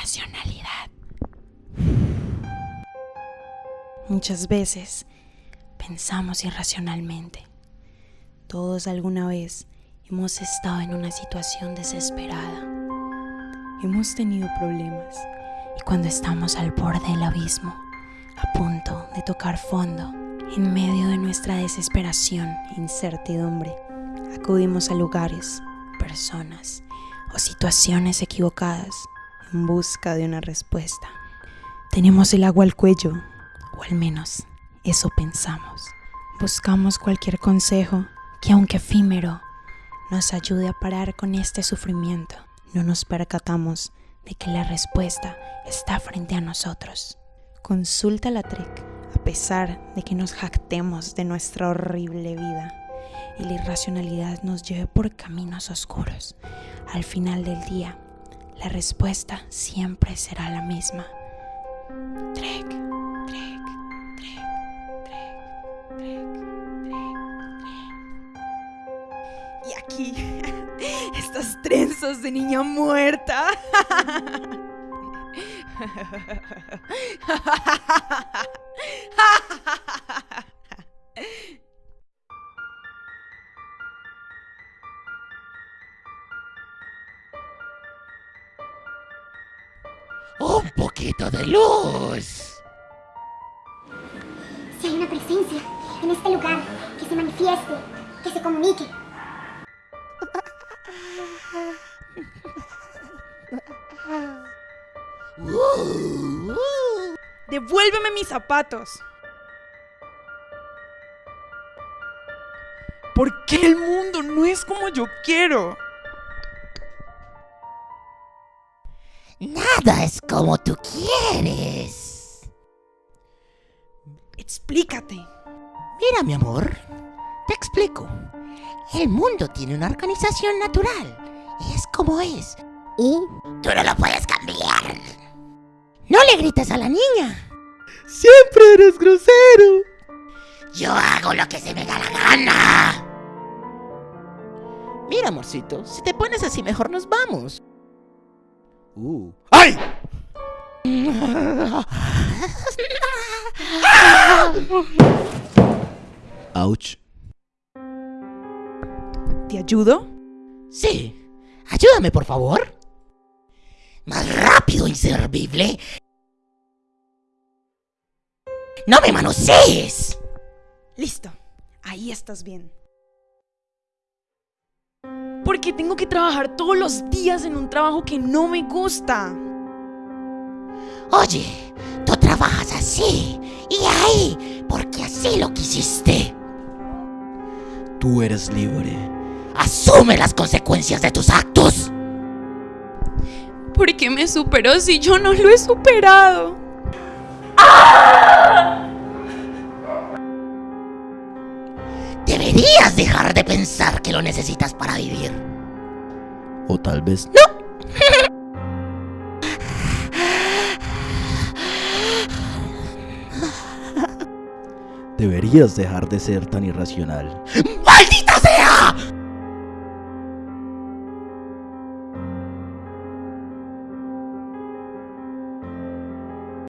racionalidad. Muchas veces pensamos irracionalmente. Todos alguna vez hemos estado en una situación desesperada. Hemos tenido problemas y cuando estamos al borde del abismo, a punto de tocar fondo, en medio de nuestra desesperación e incertidumbre, acudimos a lugares, personas o situaciones equivocadas en busca de una respuesta. Tenemos el agua al cuello, o al menos eso pensamos. Buscamos cualquier consejo que aunque efímero, nos ayude a parar con este sufrimiento. No nos percatamos de que la respuesta está frente a nosotros. Consulta la TREC a pesar de que nos jactemos de nuestra horrible vida y la irracionalidad nos lleve por caminos oscuros. Al final del día, la respuesta siempre será la misma. Trek, trek, trek, trek, trek, trek. Y aquí, estas trenzas de niña muerta. Un poquito de luz. Si hay una presencia en este lugar, que se manifieste, que se comunique. Devuélveme mis zapatos. ¿Por qué el mundo no es como yo quiero? Nada es como tú quieres. Explícate. Mira, mi amor, te explico. El mundo tiene una organización natural. Es como es. Y tú no lo puedes cambiar. No le grites a la niña. Siempre eres grosero. Yo hago lo que se me da la gana. Mira, amorcito, si te pones así, mejor nos vamos. Uh. ¡Ay! Ouch. ¿Te ayudo? Sí. Ayúdame, por favor. Más rápido, inservible. ¡No me manosees! Listo. Ahí estás bien. Porque tengo que trabajar todos los días en un trabajo que no me gusta. Oye, tú trabajas así y ahí porque así lo quisiste. Tú eres libre. Asume las consecuencias de tus actos. ¿Por qué me superó si yo no lo he superado? Dejar de pensar que lo necesitas para vivir. O tal vez ¡No! deberías dejar de ser tan irracional.